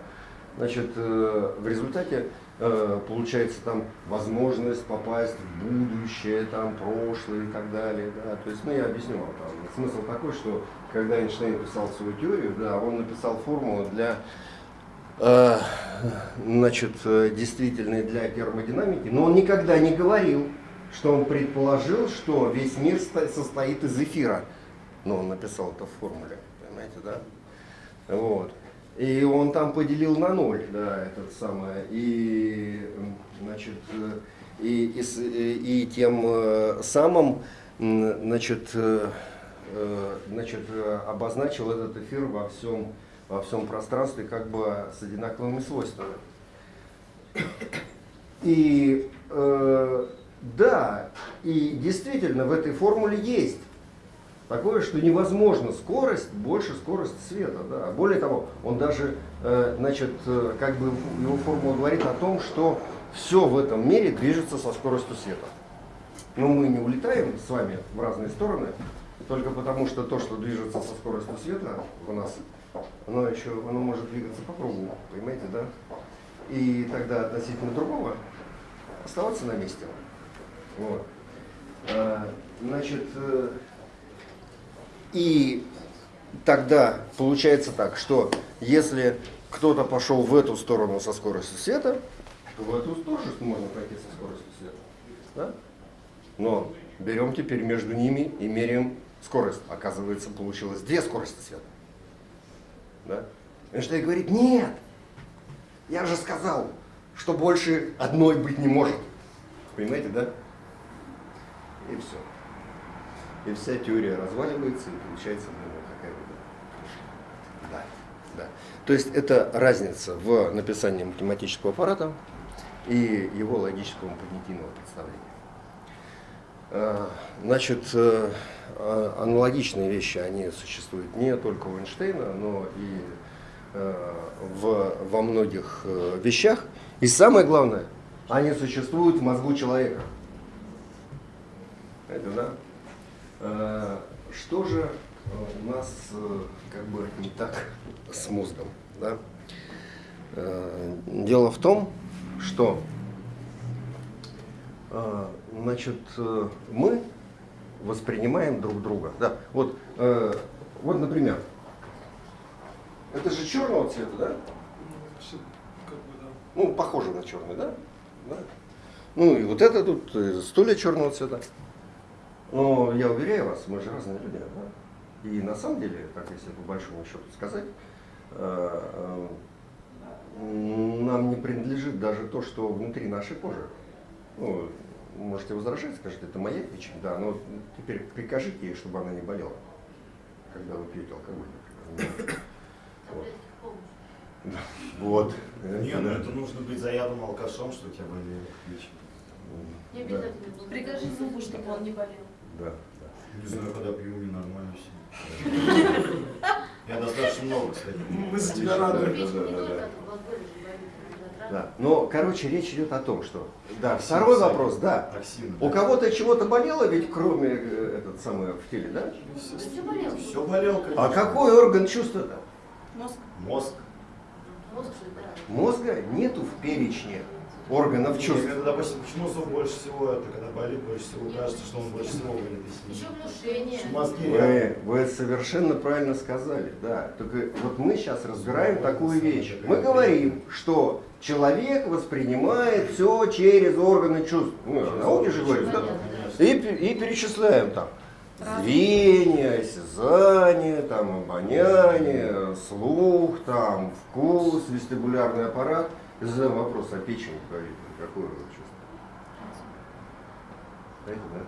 значит, э, в результате э, получается там возможность попасть в будущее, там, прошлое и так далее, да, то есть, ну, я объясню вам, там, смысл такой, что когда Эйнштейн писал свою теорию, да, он написал формулу для э, значит, действительной для термодинамики, но он никогда не говорил, что он предположил, что весь мир состоит из эфира. Ну, он написал это в формуле, понимаете, да? Вот. И он там поделил на ноль, да, этот самое, и, значит, и, и, и тем э, самым, значит, э, э, значит, обозначил этот эфир во всем, во всем пространстве как бы с одинаковыми свойствами. И э, да, и действительно в этой формуле есть такое, что невозможно скорость больше скорости света. Да. Более того, он даже, э, значит, э, как бы его формула говорит о том, что все в этом мире движется со скоростью света. Но мы не улетаем с вами в разные стороны, только потому что то, что движется со скоростью света у нас, оно еще оно может двигаться по кругу, понимаете, да? И тогда относительно другого оставаться на месте. Вот. А, значит, э, и тогда получается так, что если кто-то пошел в эту сторону со скоростью света, то в эту тоже можно пройти со скоростью света. Да? Но берем теперь между ними и меряем скорость. Оказывается, получилось две скорости света. Да? Эйнштейн говорит, нет, я же сказал, что больше одной быть не может. Понимаете, да? И все. и вся теория разваливается, и получается ну, какая бы да, да. То есть это разница в написании математического аппарата и его логического когнитивного представления. А, Значит, э, а- аналогичные вещи, они существуют не только у Эйнштейна, но и э, в, во многих э, вещах. И самое главное, они существуют в мозгу человека. Это да? Э, Что же э, у нас э, как бы не так с мозгом? Да? Э, Дело в том, что значит, мы воспринимаем друг друга. Да? Вот, вот, например, это же черного цвета, да?
Ну, да.
Ну, похоже на черный, да? да? Ну и вот это тут стулья черного цвета. Но я уверяю вас, мы же разные люди. Да? И на самом деле, так если по большому счету сказать, э, нам не принадлежит даже то, что внутри нашей кожи. Ну, можете возражать, скажете, это моя печень, да, но теперь прикажите ей, чтобы она не болела, когда вы пьете алкоголь. например. Вот. Да. Вот.
Не, ну это нужно быть заядлым алкашом, что у тебя болели печень.
Не
Да.
Прикажи зубу, чтобы он не болел.
Да.
Не знаю, когда пью, мне нормально все. Я достаточно много, кстати.
Мы за тебя рады.
Да,
не
да, да. Да. Но, короче, речь идет о том, что... Да, второй вопрос, да.
Токсины.
У кого-то чего-то болело, ведь кроме э, этот самый в теле, да?
Да всё болело.
Все болел, конечно.
А какой орган чувства-то?
Мозг.
Мозг.
Мозг да.
Мозга нету в перечне органов чувств.
Это, допустим, почему зуб больше всего, это когда болит, больше всего кажется, что он больше всего болит.
Еще внушение.
мозги
Вы, вы совершенно правильно сказали, да. Только вот мы сейчас разбираем такую вещь. Мы говорим, что человек воспринимает все через органы чувств. Ну, о науке же говорим, да? И, и перечисляем там зрение, осязание, там, обоняние, слух, там, вкус, вестибулярный аппарат. И задаем вопрос, а печень говорит, какое вы чувство? Знаете, да?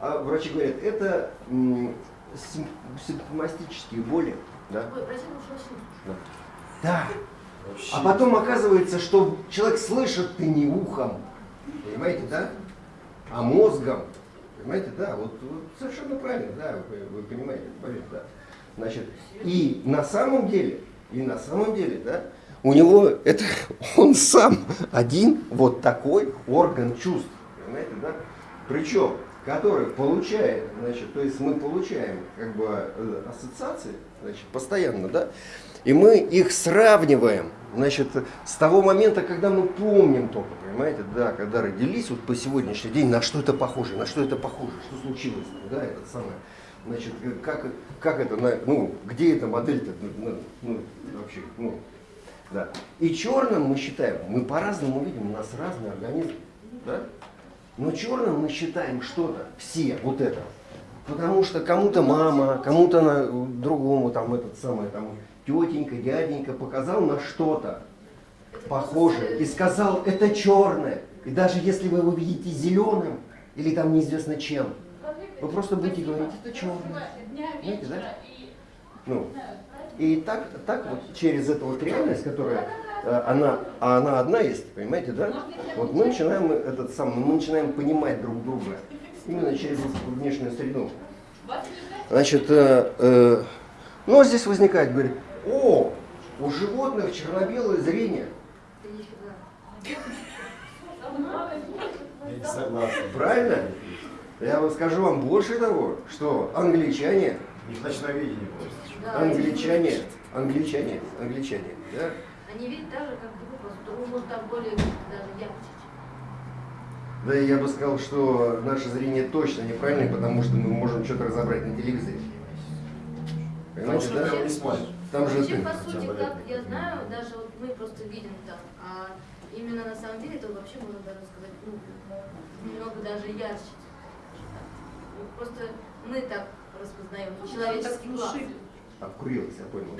А врачи говорят, это симптоматические боли. Да?
Ой?
Да.
Вообще.
А потом оказывается, что человек слышит ты не ухом, понимаете, да? А мозгом. Понимаете, да, вот, вот совершенно правильно, да, вы, вы понимаете, поверьте, да. Значит, и на самом деле, и на самом деле, да, у него это он сам один вот такой орган чувств, понимаете, да? Причем, который получает, значит, то есть мы получаем как бы э, ассоциации, значит, постоянно, да, и мы их сравниваем, значит, с того момента, когда мы помним только, понимаете, да, когда родились, вот по сегодняшний день, на что это похоже, на что это похоже, что случилось, да, это самое, значит, как, как это, ну, где эта модель-то, ну, ну, вообще, ну, да. И черным мы считаем, мы по-разному видим, у нас разный организм, да, но черным мы считаем что-то, все, вот это, Потому что кому-то мама, кому-то другому там этот самый там тетенька, дяденька показал на что-то похожее и сказал это черное. И даже если вы его видите зеленым или там неизвестно чем, вы просто будете говорить это черное. Знаете, да? Ну, и так, так вот через эту вот реальность, которая э, она, а она одна есть, понимаете, да? Вот мы начинаем этот сам, мы начинаем понимать друг друга именно через внешнюю среду. Значит, э, э, ну а здесь возникает, говорит, о, у животных черно-белое зрение.
Я не согласен.
Правильно? Я вам скажу вам больше того, что англичане,
У них ночное видение просто.
Да,
англичане, англичане, англичане, да,
Они видят так же, как другой, может, там более даже ярче.
Да, и я бы сказал, что наше зрение точно неправильное, потому что мы можем что-то разобрать на телевизоре. Понимаете,
что
да?
не смотришь.
Там же
Вообще,
ты.
по сути, как я знаю, даже вот мы просто видим там, а именно на самом деле, то вообще можно даже сказать, ну, немного даже ярче. Ну, Просто мы так распознаем, человеческий глаз.
Обкурилась, я понял.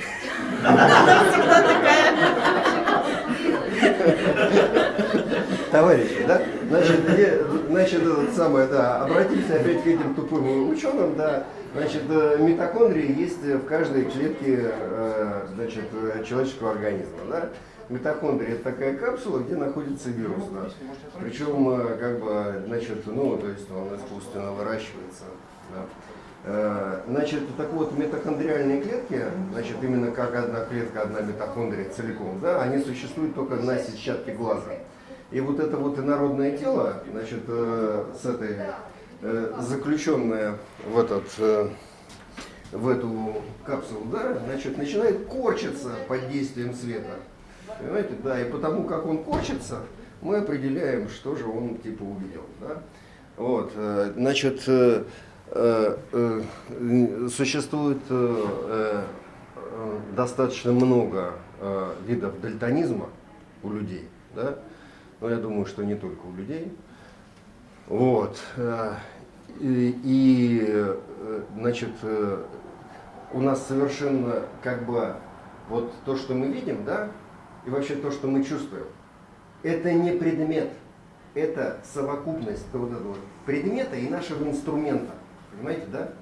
товарищи, да? Значит, где, значит, это самое, да, обратимся опять к этим тупым ученым, да. Значит, э, митохондрии есть в каждой клетке, э, значит, э, человеческого организма, да. Митохондрия это такая капсула, где находится вирус, да. Причем, э, как бы, значит, ну, то есть он искусственно выращивается, да. Э, Значит, так вот, митохондриальные клетки, значит, именно как одна клетка, одна митохондрия целиком, да, они существуют только на сетчатке глаза. И вот это вот инородное тело, значит, э, с этой, заключенное в этот, в эту капсулу, да, значит, начинает корчиться под действием света. Понимаете, да, и потому как он корчится, мы определяем, что же он типа увидел, да. Вот, э, значит, э, э, существует достаточно много видов дальтонизма у людей, да, но я думаю, что не только у людей. Вот. И, и, значит, у нас совершенно как бы вот то, что мы видим, да, и вообще то, что мы чувствуем, это не предмет, это совокупность вот этого предмета и нашего инструмента. Понимаете, да?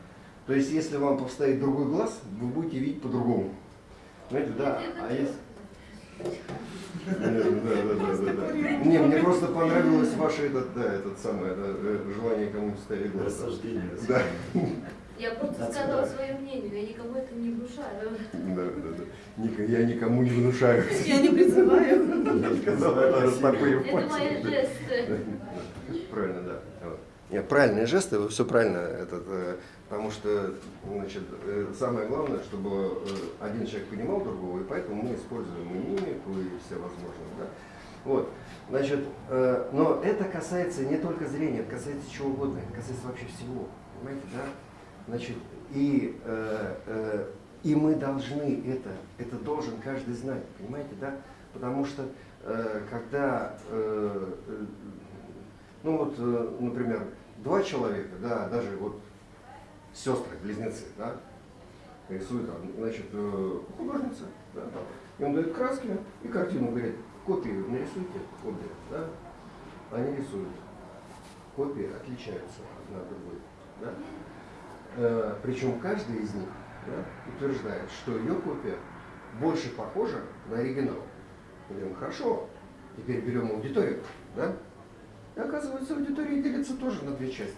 То есть, если вам поставить другой глаз, вы будете видеть по-другому. Понимаете, да? А если... Да, да, да, да. Не, мне просто понравилось ваше этот, да, этот самое, это, э, желание кому-нибудь ставить глаз.
Рассуждение.
Да.
Я просто сказала свое мнение, я никому это не внушаю.
Да, да, да. Я никому не внушаю.
Я не призываю.
Это растопырив
Это мои жесты.
Правильно, да. Нет, правильные жесты, вы все правильно, этот, э, потому что значит, э, самое главное, чтобы э, один человек понимал другого, и поэтому мы используем и мимику, и все возможные. Да? Вот. Значит, э, но это касается не только зрения, это касается чего угодно, это касается вообще всего. Понимаете, да? Значит, и, э, э, и мы должны это, это должен каждый знать, понимаете, да? Потому что э, когда э, э, ну вот, э, например, два человека, да, даже вот сестры, близнецы, да, рисует, там, значит, э, художница, да, и он дает краски и картину, говорит, копии нарисуйте, обе, да, они рисуют. Копии отличаются одна от другой, да. Э, причем каждый из них да, утверждает, что ее копия больше похожа на оригинал. Мы говорим, хорошо, теперь берем аудиторию, да, и оказывается, аудитория делится тоже на две части.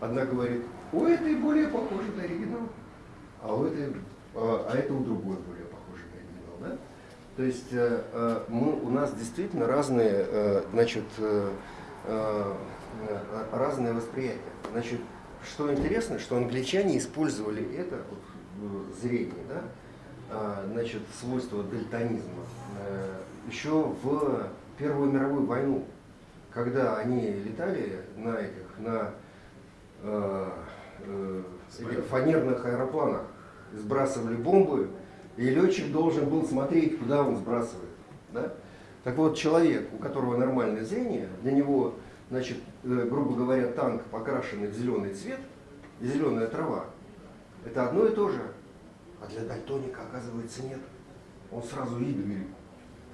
Одна говорит, у этой более похоже на оригинал, а у этой, а, а это у другой более похоже на оригинал. Да? То есть э, э, мы, у нас действительно разные, значит, разные восприятия. Значит, что интересно, что англичане использовали это вот, в зрении, да? а, значит, свойство дальтонизма, э, еще в Первую мировую войну когда они летали на этих, на э, э, фанерных аэропланах, сбрасывали бомбы, и летчик должен был смотреть, куда он сбрасывает. Да? Так вот, человек, у которого нормальное зрение, для него, значит, э, грубо говоря, танк, покрашенный в зеленый цвет, и зеленая трава, это одно и то же. А для дальтоника, оказывается, нет. Он сразу видит, говорит,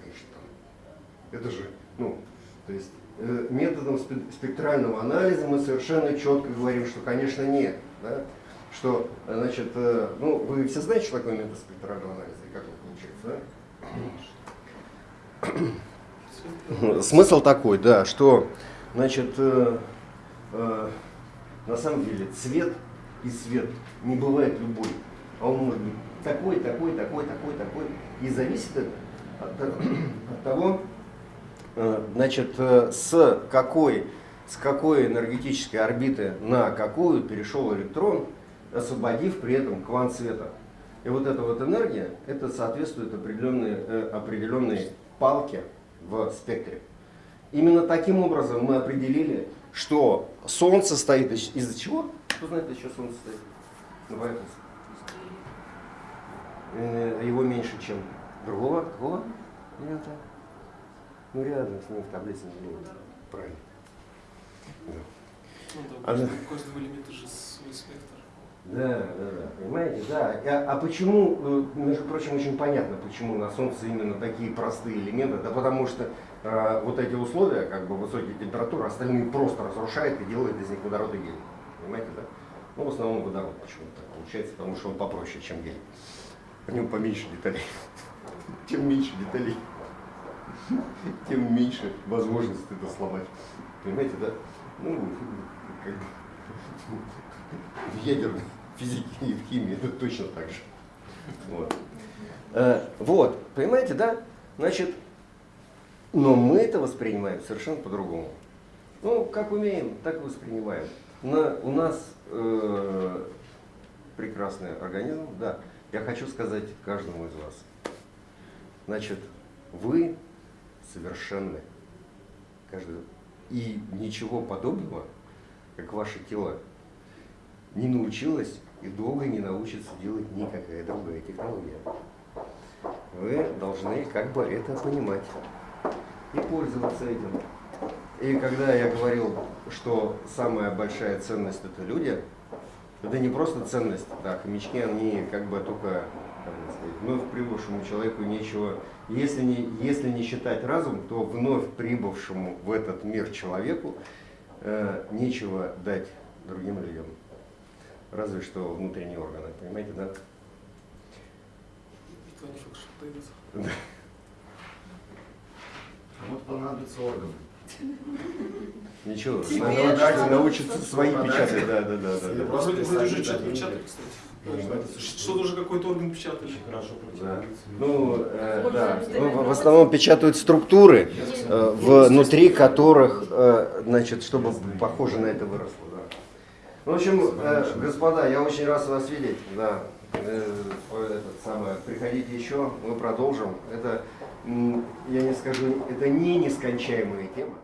конечно, там, это же, ну, то есть э, методом спе- спектрального анализа мы совершенно четко говорим, что, конечно, нет. Да? Что, значит, э, ну, вы все знаете, что такое метод спектрального анализа и как он получается, да? Смысл такой, да, что, значит, э, э, на самом деле цвет и свет не бывает любой, а он может быть такой, такой, такой, такой, такой, и зависит это от, от того, э, значит, э, с какой, с какой энергетической орбиты на какую перешел электрон, освободив при этом квант света. И вот эта вот энергия, это соответствует определенной, э, определенной палке в спектре. Именно таким образом мы определили, что Солнце стоит из- из-за чего? Кто знает, из чего Солнце стоит на поверхности? Э, Его меньше, чем другого. Какого? Элемента? Ну, рядом с ним в таблице не. Правильно. Да.
Ну, да,
А
каждого элемента же свой спектр.
Да, да, да, понимаете, да. А, а почему, э, между прочим, очень понятно, почему на Солнце именно такие простые элементы, да потому что э, вот эти условия, как бы высокие температуры, остальные просто разрушает и делает из них водород и гелий. Понимаете, да? Ну, в основном водород почему-то получается, потому что он попроще, чем гелий. В нем поменьше деталей. Чем меньше деталей, тем меньше возможность это сломать. Понимаете, да? Ну, как бы в ядерной физике и в химии это точно так же. Вот. Э, вот, понимаете, да? Значит, но мы это воспринимаем совершенно по-другому. Ну, как умеем, так и воспринимаем. На, у нас э, прекрасный организм, да. Я хочу сказать каждому из вас. Значит, вы совершенны. Каждый. И ничего подобного, как ваше тело, не научилось и долго не научится делать никакая другая технология. Вы должны как бы это понимать и пользоваться этим. И когда я говорил, что самая большая ценность это люди, это не просто ценность, да, хомячки, они как бы только, как бы сказать, вновь прибывшему человеку нечего, если не, если не считать разум, то вновь прибывшему в этот мир человеку э, нечего дать другим людям. Разве что внутренние органы, понимаете, да?
Никто не факт, что дойдет.
Кому-то понадобится органы.
Ничего, надо научиться свои печатать, да, да, да, да.
Просто
Вроде вроде же
писать,
что-то печатали, кстати. Что-то уже какой-то орган печатали.
Очень хорошо
Да. Ну, э, да. Ну, в- основном печатают структуры, э, внутри которых, э, значит, чтобы похоже на это выросло. Да. Ну, В общем, э, господа, я очень рад вас видеть. Да. Э, Этот самое, приходите еще, мы продолжим. Это, я не скажу, это не нескончаемая тема.